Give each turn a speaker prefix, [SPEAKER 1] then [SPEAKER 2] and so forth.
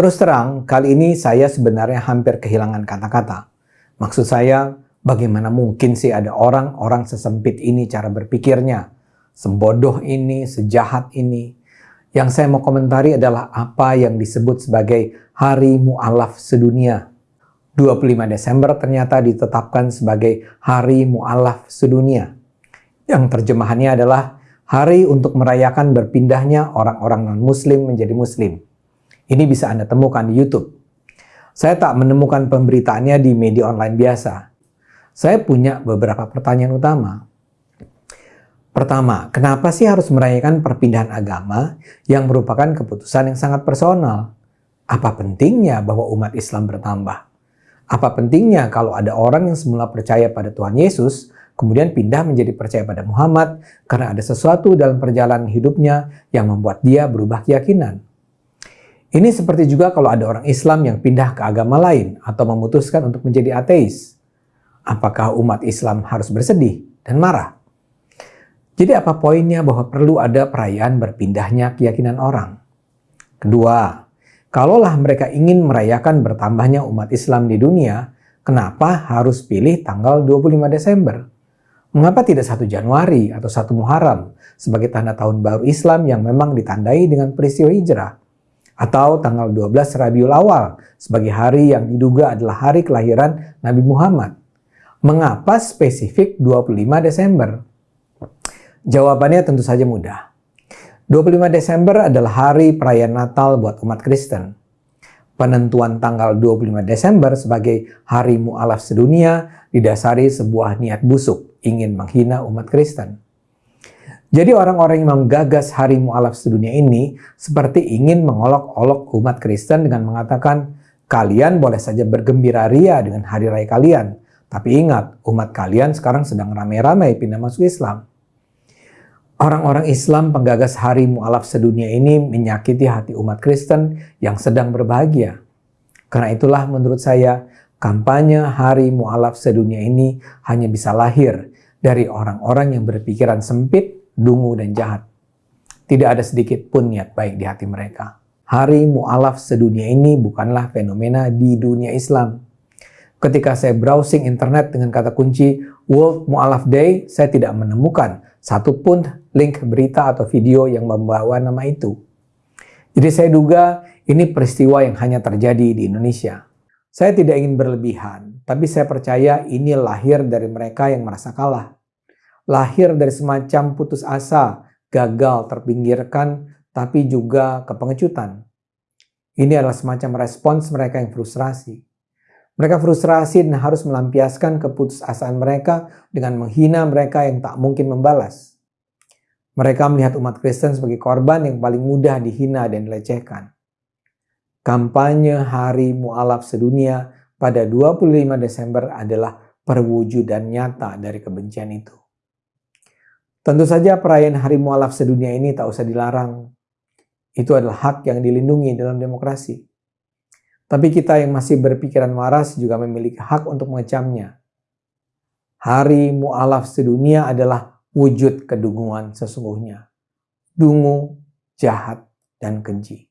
[SPEAKER 1] Terus terang, kali ini saya sebenarnya hampir kehilangan kata-kata. Maksud saya, bagaimana mungkin sih ada orang-orang sesempit ini cara berpikirnya? Sebodoh ini, sejahat ini. Yang saya mau komentari adalah apa yang disebut sebagai Hari Mu'alaf Sedunia. 25 Desember ternyata ditetapkan sebagai Hari Mu'alaf Sedunia. Yang terjemahannya adalah hari untuk merayakan berpindahnya orang-orang non-muslim menjadi muslim. Ini bisa Anda temukan di YouTube. Saya tak menemukan pemberitaannya di media online biasa. Saya punya beberapa pertanyaan utama. Pertama, kenapa sih harus merayakan perpindahan agama yang merupakan keputusan yang sangat personal? Apa pentingnya bahwa umat Islam bertambah? Apa pentingnya kalau ada orang yang semula percaya pada Tuhan Yesus, kemudian pindah menjadi percaya pada Muhammad karena ada sesuatu dalam perjalanan hidupnya yang membuat dia berubah keyakinan? Ini seperti juga kalau ada orang Islam yang pindah ke agama lain atau memutuskan untuk menjadi ateis. Apakah umat Islam harus bersedih dan marah? Jadi apa poinnya bahwa perlu ada perayaan berpindahnya keyakinan orang? Kedua, kalaulah mereka ingin merayakan bertambahnya umat Islam di dunia, kenapa harus pilih tanggal 25 Desember? Mengapa tidak 1 Januari atau 1 Muharram sebagai tanda tahun baru Islam yang memang ditandai dengan peristiwa hijrah? Atau tanggal 12 Rabiul Awal sebagai hari yang diduga adalah hari kelahiran Nabi Muhammad. Mengapa spesifik 25 Desember? Jawabannya tentu saja mudah. 25 Desember adalah hari perayaan Natal buat umat Kristen. Penentuan tanggal 25 Desember sebagai hari mu'alaf sedunia didasari sebuah niat busuk ingin menghina umat Kristen. Jadi orang-orang yang menggagas hari mu'alaf sedunia ini seperti ingin mengolok-olok umat Kristen dengan mengatakan, kalian boleh saja bergembira ria dengan hari raya kalian, tapi ingat, umat kalian sekarang sedang ramai-ramai pindah masuk Islam. Orang-orang Islam penggagas hari mu'alaf sedunia ini menyakiti hati umat Kristen yang sedang berbahagia. Karena itulah menurut saya, kampanye hari mu'alaf sedunia ini hanya bisa lahir dari orang-orang yang berpikiran sempit dungu, dan jahat. Tidak ada sedikit pun niat baik di hati mereka. Hari mu'alaf sedunia ini bukanlah fenomena di dunia Islam. Ketika saya browsing internet dengan kata kunci World Mu'alaf Day, saya tidak menemukan satupun link berita atau video yang membawa nama itu. Jadi saya duga ini peristiwa yang hanya terjadi di Indonesia. Saya tidak ingin berlebihan, tapi saya percaya ini lahir dari mereka yang merasa kalah lahir dari semacam putus asa, gagal, terpinggirkan, tapi juga kepengecutan. Ini adalah semacam respons mereka yang frustrasi. Mereka frustrasi dan harus melampiaskan keputusasaan mereka dengan menghina mereka yang tak mungkin membalas. Mereka melihat umat Kristen sebagai korban yang paling mudah dihina dan dilecehkan. Kampanye Hari Mu'alaf Sedunia pada 25 Desember adalah perwujudan nyata dari kebencian itu. Tentu saja perayaan Hari Mu'alaf sedunia ini tak usah dilarang. Itu adalah hak yang dilindungi dalam demokrasi. Tapi kita yang masih berpikiran waras juga memiliki hak untuk mengecamnya. Hari Mu'alaf sedunia adalah wujud kedunguan sesungguhnya. Dungu, jahat, dan keji.